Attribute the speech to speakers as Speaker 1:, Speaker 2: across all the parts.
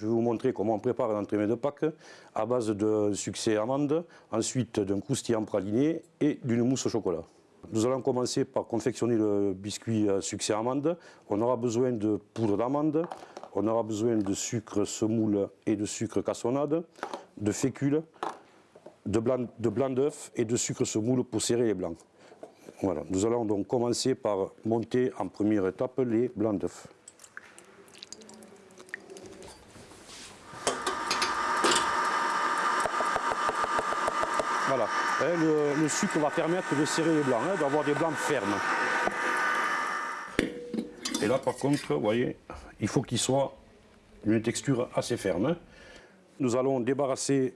Speaker 1: Je vais vous montrer comment on prépare un de Pâques à base de succès amande, ensuite d'un croustillant praliné et d'une mousse au chocolat. Nous allons commencer par confectionner le biscuit succès amande. On aura besoin de poudre d'amande, on aura besoin de sucre semoule et de sucre cassonade, de fécule, de blanc d'œuf et de sucre semoule pour serrer les blancs. Voilà. Nous allons donc commencer par monter en première étape les blancs d'œufs. Hein, le, sucre va permettre de serrer les blancs, hein, d'avoir des blancs fermes. Et là par contre, vous voyez, il faut qu'il soit une texture assez ferme. Hein. Nous allons débarrasser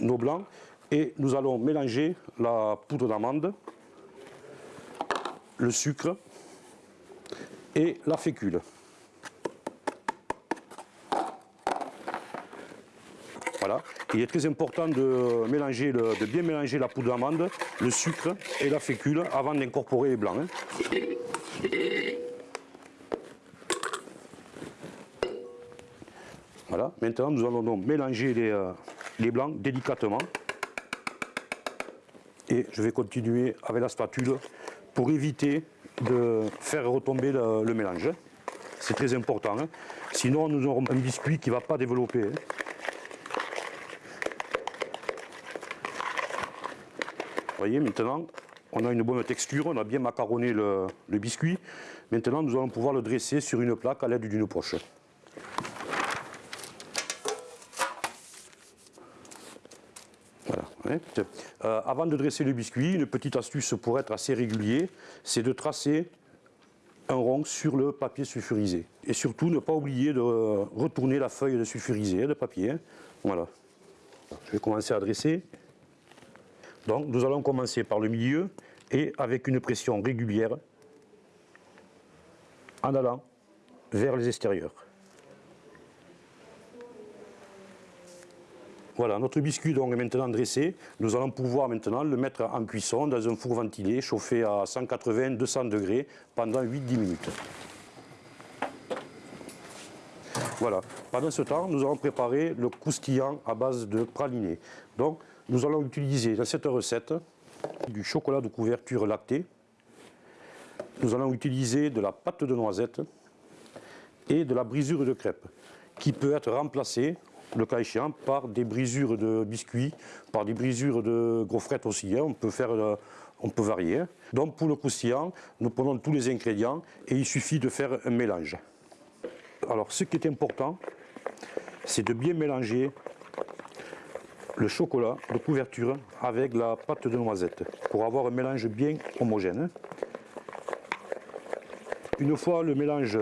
Speaker 1: nos blancs et nous allons mélanger la poudre d'amande, le sucre et la fécule. Il est très important de, mélanger de bien mélanger la poudre d'amande, le sucre et la fécule avant d'incorporer les blancs. Hein. Voilà. Maintenant, nous allons donc mélanger les, euh, les blancs délicatement. Et je vais continuer avec la spatule pour éviter de faire retomber le, mélange. C'est très important. Hein. Sinon, nous aurons un biscuit qui ne va pas développer. Hein. Vous voyez, maintenant, on a une bonne texture, on a bien macaronné le, biscuit. Maintenant, nous allons pouvoir le dresser sur une plaque à l'aide d'une poche. Euh, avant de dresser le biscuit, une petite astuce pour être assez régulier, c'est de tracer un rond sur le papier sulfurisé. Et surtout, ne pas oublier de retourner la feuille de sulfurisé, de papier. Hein. Voilà. Je vais commencer à dresser. Donc, nous allons commencer par le milieu et avec une pression régulière en allant vers les extérieurs. Voilà, notre biscuit donc est maintenant dressé. Nous allons pouvoir maintenant le mettre en cuisson dans un four ventilé chauffé à 180-200 degrés pendant 8-10 minutes. Voilà, pendant ce temps, nous allons préparer le croustillant à base de praliné. Donc, nous allons utiliser dans cette recette du chocolat de couverture lactée. Nous allons utiliser de la pâte de noisette et de la brisure de crêpe qui peut être remplacée le cas échéant, par des brisures de biscuits, par des brisures de gaufrettes aussi. Hein. On, peut faire, euh, on peut varier. Donc pour le croustillant, nous prenons tous les ingrédients et il suffit de faire un mélange. Alors ce qui est important, c'est de bien mélanger le chocolat de couverture avec la pâte de noisette pour avoir un mélange bien homogène. Une fois le mélange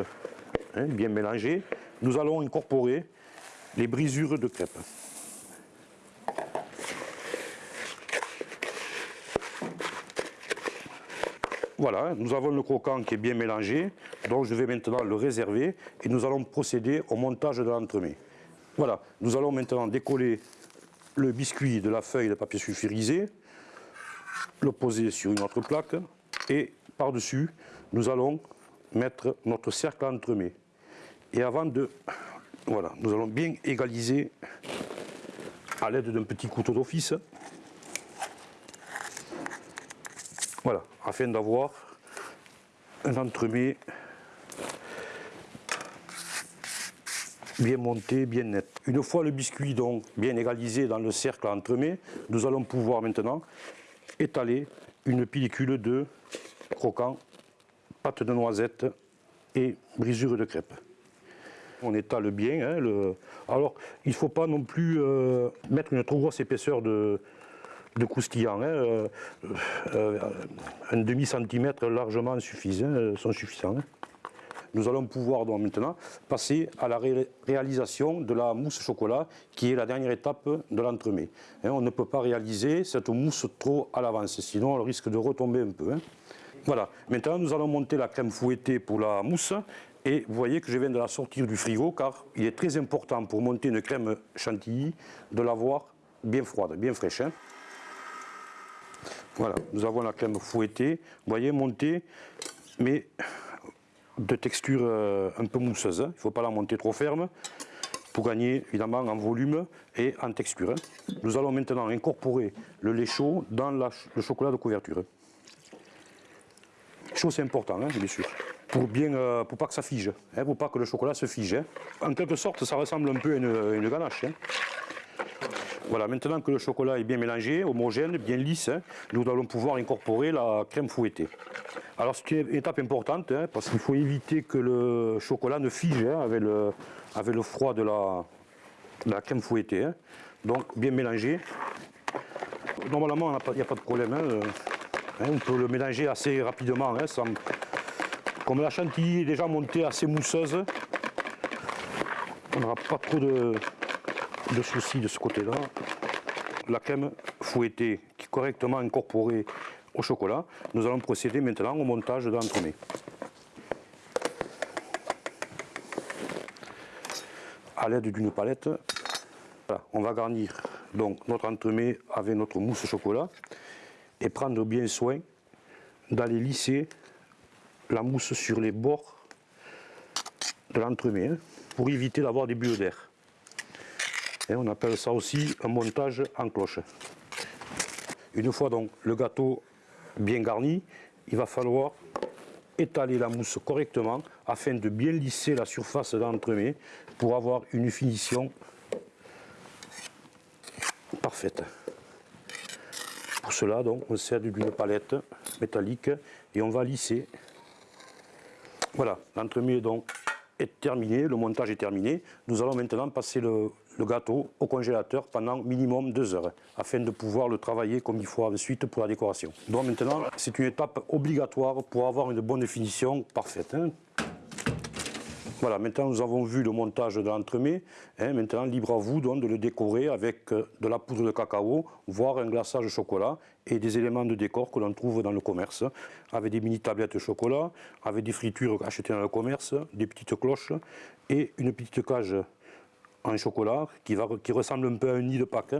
Speaker 1: hein, bien mélangé, nous allons incorporer les brisures de crêpes. Voilà, nous avons le croquant qui est bien mélangé, donc je vais maintenant le réserver et nous allons procéder au montage de l'entremet. Voilà, nous allons maintenant décoller le biscuit de la feuille de papier sulfurisé, le poser sur une autre plaque et par-dessus, nous allons mettre notre cercle entremet. Et avant de voilà, nous allons bien égaliser à l'aide d'un petit couteau d'office. Voilà, afin d'avoir un entremet bien monté, bien net. Une fois le biscuit donc bien égalisé dans le cercle entremet, nous allons pouvoir maintenant étaler une pellicule de croquant, pâte de noisette et brisure de crêpe on étale bien. Hein, alors, il ne faut pas non plus euh, mettre une trop grosse épaisseur de, de croustillant. Hein, euh, euh, un demi-centimètre largement suffisant, sont suffisants. Hein. Nous allons pouvoir donc maintenant passer à la réalisation de la mousse chocolat qui est la dernière étape de l'entremet. on ne peut pas réaliser cette mousse trop à l'avance, sinon elle risque de retomber un peu. Voilà, maintenant nous allons monter la crème fouettée pour la mousse et vous voyez que je viens de la sortir du frigo car il est très important pour monter une crème chantilly de l'avoir bien froide, bien fraîche. Hein. Voilà, nous avons la crème fouettée, vous voyez, montée, mais de texture euh, un peu mousseuse. Hein. Il ne faut pas la monter trop ferme. pour gagner évidemment en volume et en texture. hein. Nous allons maintenant incorporer le lait chaud dans le chocolat de couverture. Chaud c'est important, hein, bien sûr, pour bien, euh, pour pas que ça fige, hein, pour pas que le chocolat se fige. hein. En quelque sorte, ça ressemble un peu à une ganache. Voilà, maintenant que le chocolat est bien mélangé, homogène, bien lisse, hein, nous allons pouvoir incorporer la crème fouettée. Alors c'est une étape importante, hein, parce qu'il faut éviter que le chocolat ne fige hein, avec, le, froid de la, crème fouettée. Donc bien mélangé. Normalement, il n'y a pas de problème. euh, on peut le mélanger assez rapidement. Comme la chantilly est déjà montée assez mousseuse, on n'aura pas trop de, de soucis de ce côté-là. La crème fouettée qui est correctement incorporée au chocolat, nous allons procéder maintenant au montage de l'entremets. À l'aide d'une palette, on va garnir donc notre entremets avec notre mousse au chocolat et prendre bien soin d'aller lisser la mousse sur les bords de l'entremets hein, pour éviter d'avoir des bulles d'air. On appelle ça aussi un montage en cloche. Une fois donc le gâteau bien garni, il va falloir étaler la mousse correctement afin de bien lisser la surface de l'entremets pour avoir une finition parfaite. Pour cela, donc, on sert d'une palette métallique et on va lisser. Voilà, l'entremets donc est terminé, le montage est terminé. Nous allons maintenant passer le, gâteau au congélateur pendant minimum deux heures afin de pouvoir le travailler comme il faut ensuite pour la décoration. Donc maintenant, c'est une étape obligatoire pour avoir une bonne finition parfaite. hein. Voilà, maintenant nous avons vu le montage de l'entremets. hein, maintenant, libre à vous de le décorer avec euh, de la poudre de cacao, voire un glaçage au chocolat et des éléments de décor que l'on trouve dans le commerce, avec des mini tablettes de chocolat, avec des fritures achetées dans le commerce, des petites cloches et une petite cage en chocolat qui, ressemble un peu à un nid de Pâques,